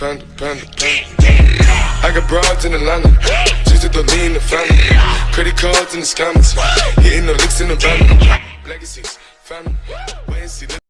panda, panda, panda. I got broads in Atlanta, just to the lean the family. Credit cards in the scammers, hitting the licks in the van. Legacies, family, wait and see.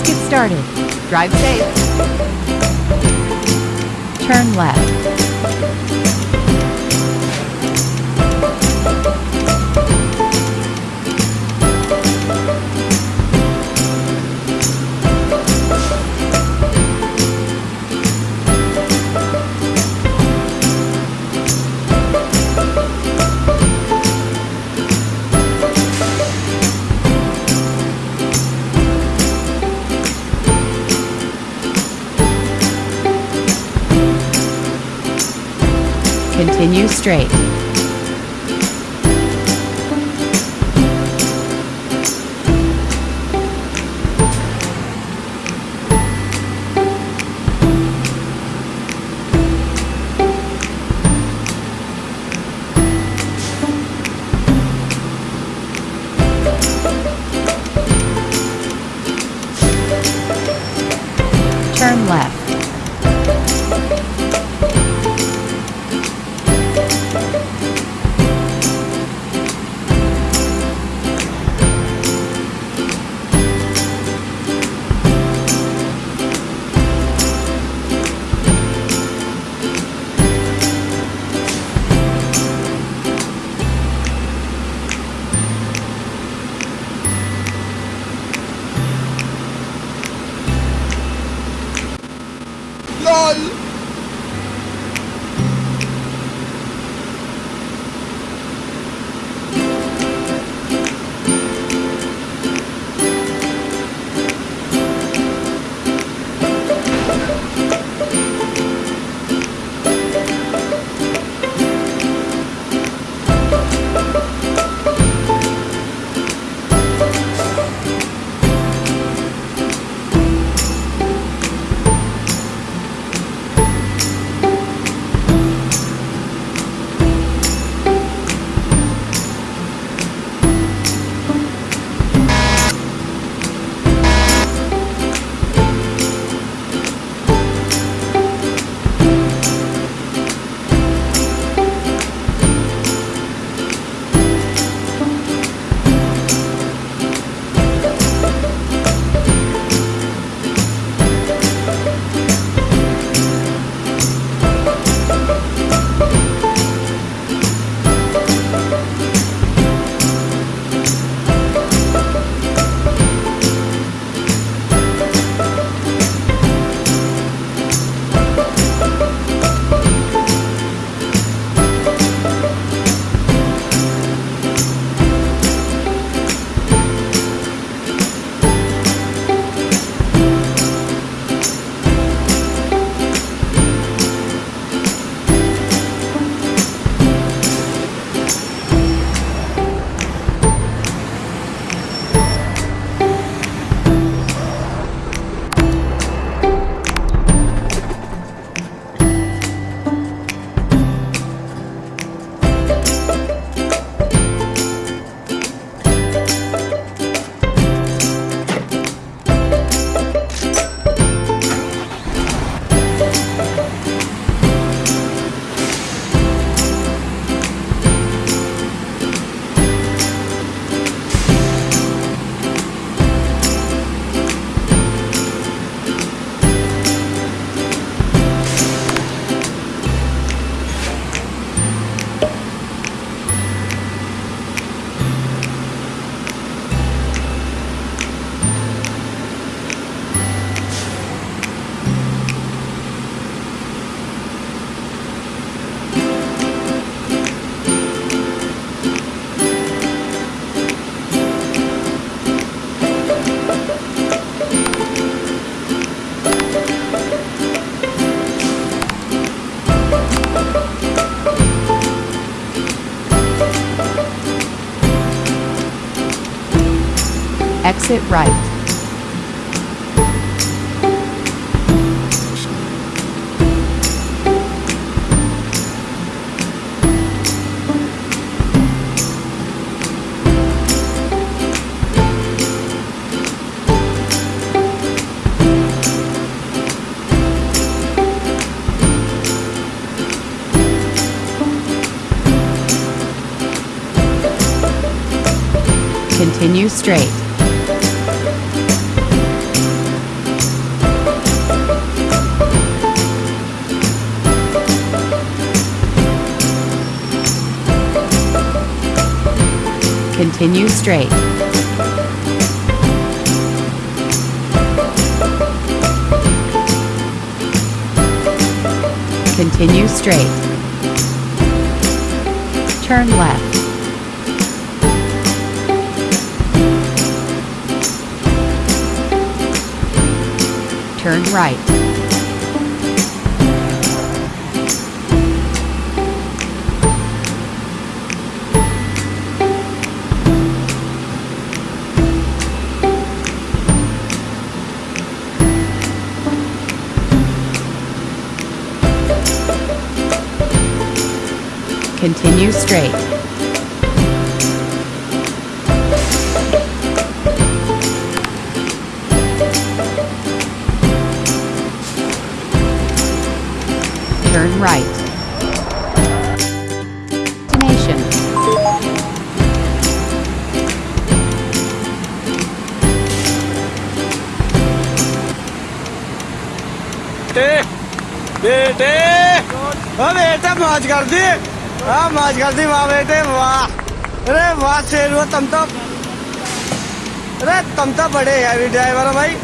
Let's get started. Drive safe. Turn left. Continue straight. 安。Exit right. Continue straight. Continue straight. Continue straight. Turn left. Turn right. you straight. Turn right. Destination. Hey, hey, hey! बेटा मौज कर दे हाँ माज गलती वहाँ बैठे वाह। अरे वाह तम तो अरे तम तो बड़े यार ड्राइवर भाई।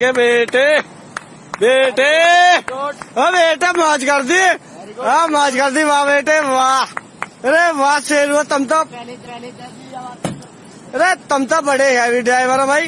के बेटे बेटे। ओ बेटे मौज कर दी। हाँ मौज कर दी वाह बेटे वाह। अरे वाह शेरू तुम तो अरे तुम तो बड़े हैवी ड्राइवर हो भाई।